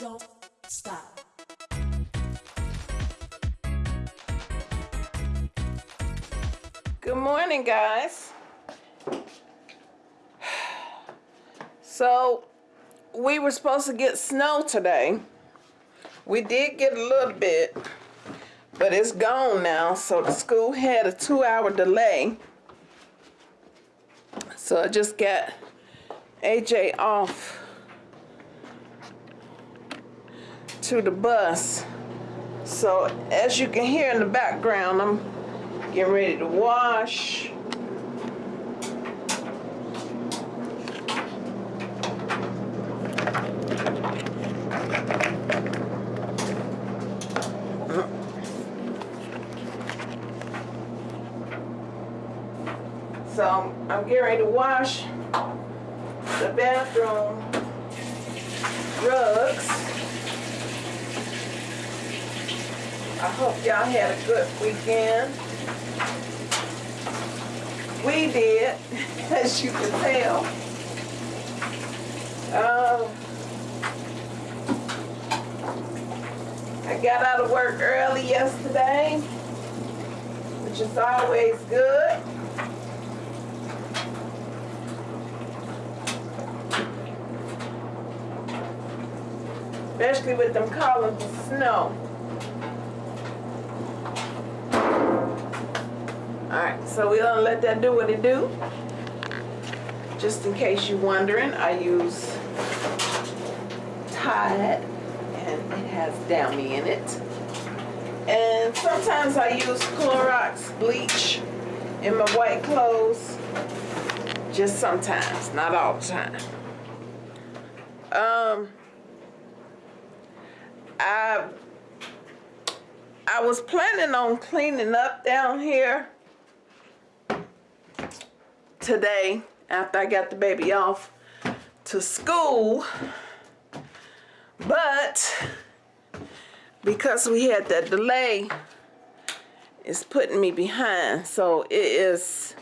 don't stop. Good morning, guys. So, we were supposed to get snow today. We did get a little bit, but it's gone now. So, the school had a two hour delay. So, I just got AJ off to the bus. So, as you can hear in the background, I'm getting ready to wash. So I'm getting ready to wash the bathroom rugs. I hope y'all had a good weekend. We did, as you can tell. Um, I got out of work early yesterday, which is always good. Especially with them columns of snow. Alright, so we're gonna let that do what it do. Just in case you're wondering, I use Tide and it has Downy in it. And sometimes I use Clorox bleach in my white clothes. Just sometimes, not all the time. Um, I I was planning on cleaning up down here today after I got the baby off to school. But because we had that delay, it's putting me behind. So it is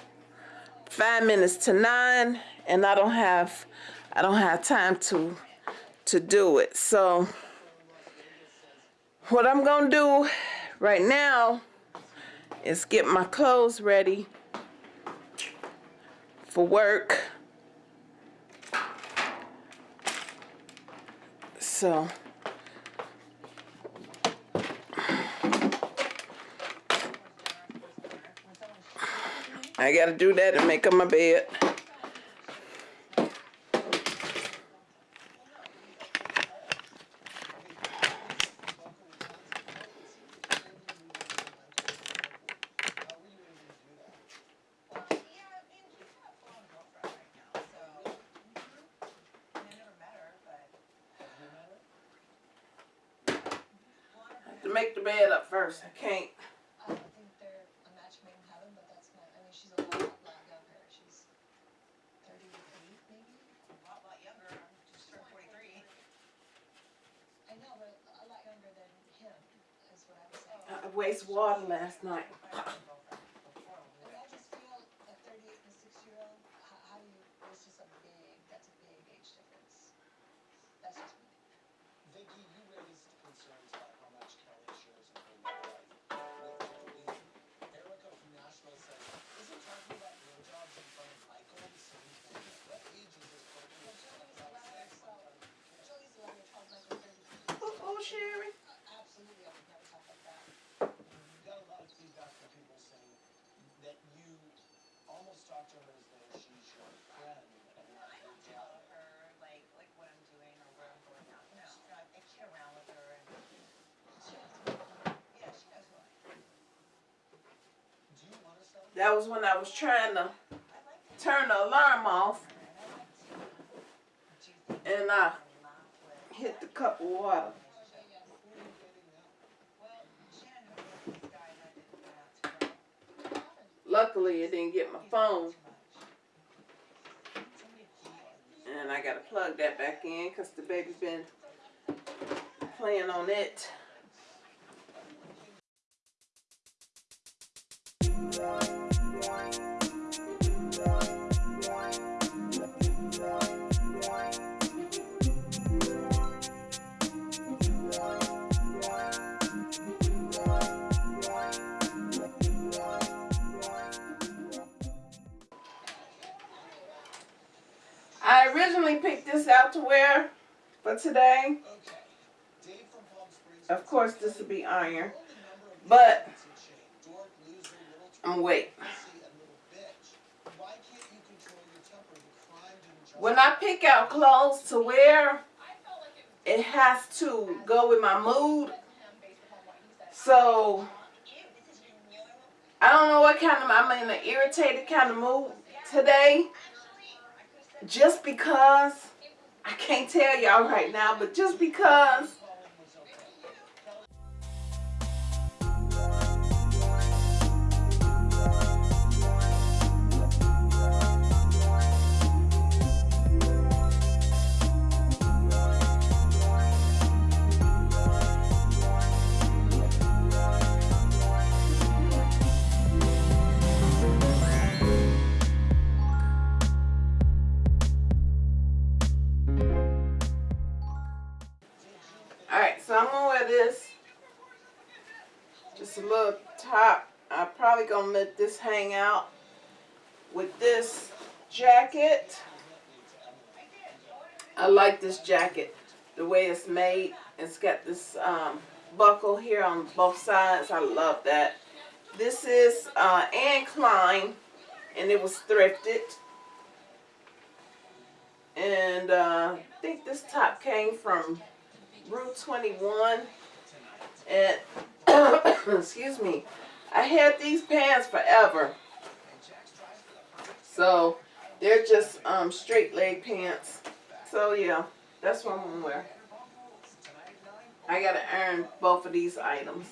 five minutes to nine and I don't have I don't have time to to do it. So what I'm gonna do right now is get my clothes ready for work. So I gotta do that and make up my bed. Make the bed up first, I can't. I think they're a match made in heaven, but that's not, I mean, she's a lot, lot younger. She's thirty-eight, maybe? A lot, lot younger, I'm just turned forty-three. I know, but a lot younger than him, is what I'm saying. I waste water last night. Absolutely, I would never talk like that. You got a lot of feedback from people saying that you almost talk to her as though she's your friend I don't tell her like, like what I'm doing or where I'm going out, no, I around with her and? That was when I was trying to turn the alarm off and I hit the cup of water. Well, Shannon hooked me up with this guy and I didn't go out to grill. Luckily, it didn't get my phone. And I gotta plug that back in because the baby's been playing on it. Originally picked this out to wear for today. Of course, this will be iron. But- I'm twat, wait. When I pick out clothes to wear, it has to go with my mood. So I don't know what kind of I'm in an irritated kind of mood today. Just because I can't tell y'all right now, but just because this hang out with this jacket. I like this jacket. The way it's made. It's got this um, buckle here on both sides. I love that. This is uh, Anne Klein and it was thrifted. And uh, I think this top came from Rue 21. And, excuse me, I had these pants forever. So, they're just um, straight leg pants. So, yeah, that's what I'm going to wear. I got to earn both of these items.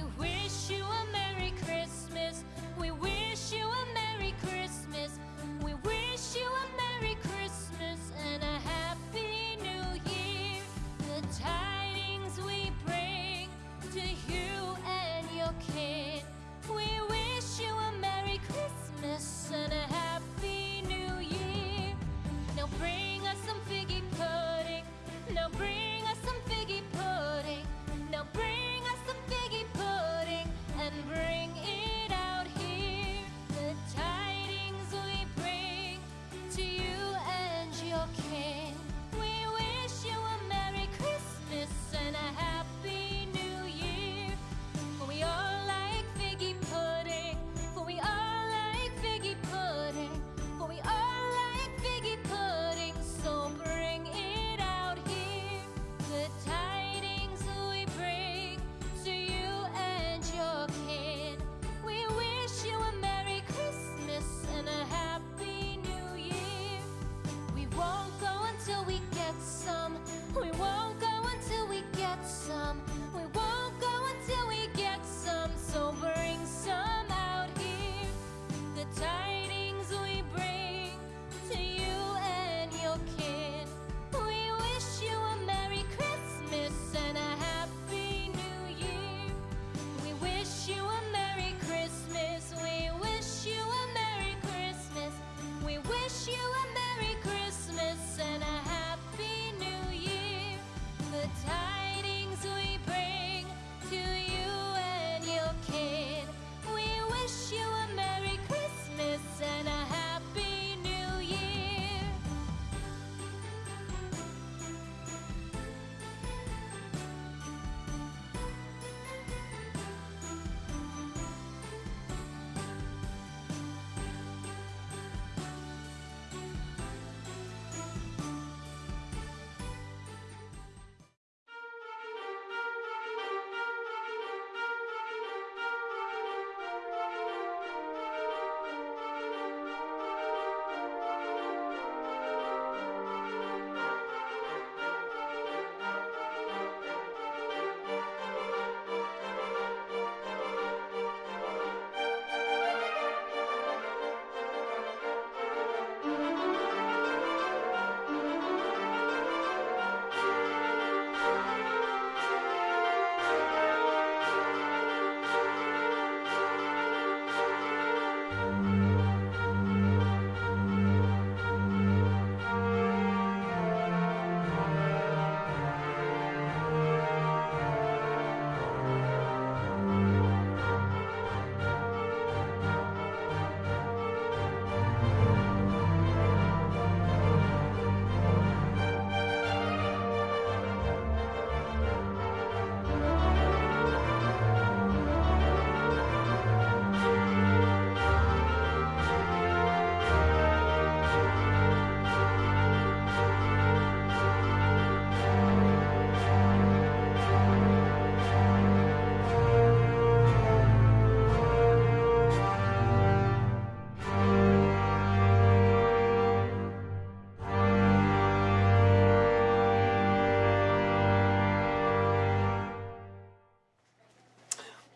We.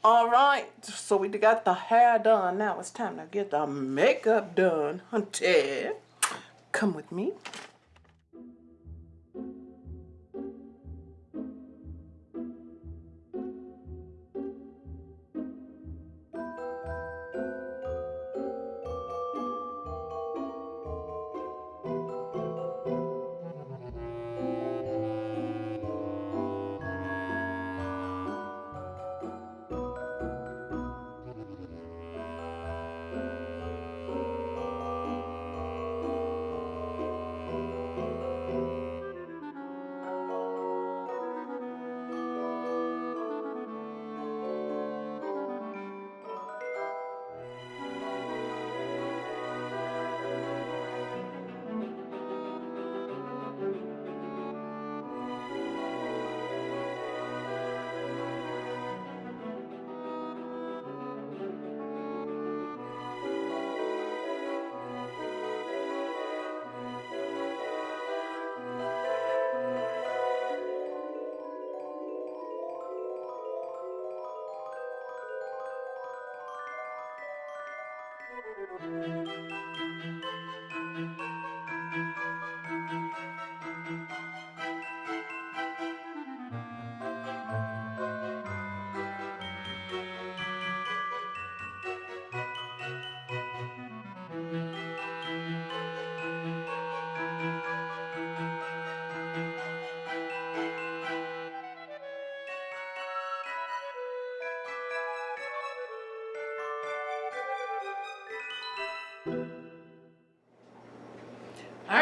All right, so we got the hair done. Now it's time to get the makeup done, hunty. Come with me.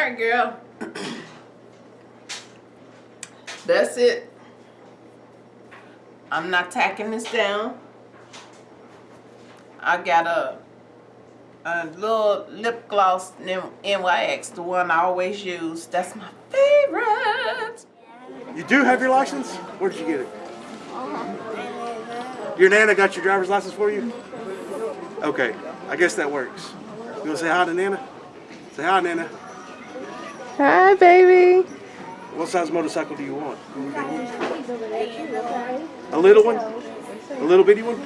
Right, girl. That's it. I'm not tacking this down. I got a a little lip gloss NYX, the one I always use. That's my favorite. You do have your license? Where did you get it? Your Nana got your driver's license for you? Okay, I guess that works. You wanna say hi to Nana? Say hi, Nana. Hi, baby. What size motorcycle do you want? A little one? A little bitty one?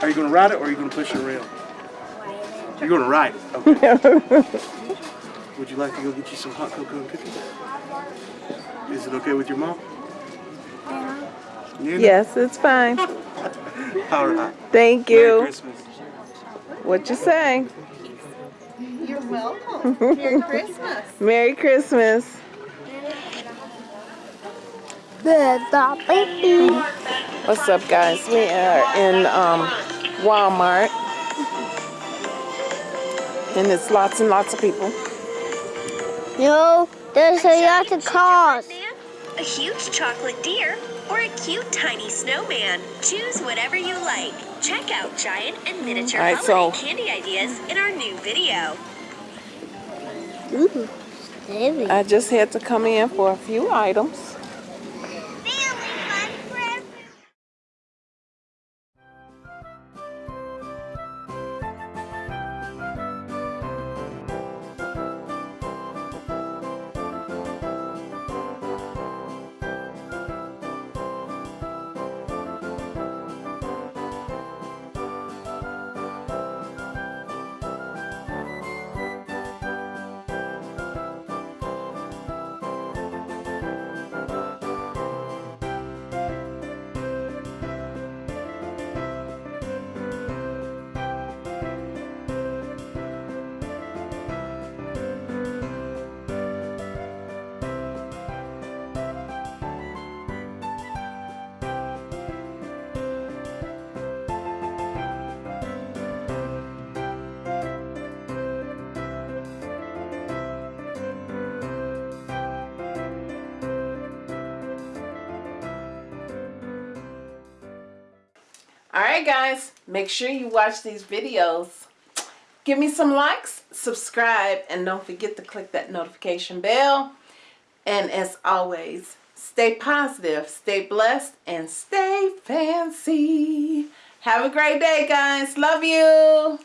Are you gonna ride it or are you gonna push it around? You're gonna ride it. Okay. Would you like to go get you some hot cocoa and cookies? Is it okay with your mom? Nana? Yes, it's fine. All right. Thank Merry you. Christmas. What you say? You're welcome. Merry Christmas. Merry Christmas. What's up, guys? We are in um, Walmart, and it's lots and lots of people. No, there's a lot of cars. a huge chocolate deer, or a cute tiny snowman. Choose whatever you like. Check out giant and miniature All right, holiday so- candy ideas in our new video. Ooh, heavy. I just had to come in for a few items. All right, guys, make sure you watch these videos. Give me some likes, subscribe, and don't forget to click that notification bell. And as always, stay positive, stay blessed, and stay fancy. Have a great day, guys. Love you.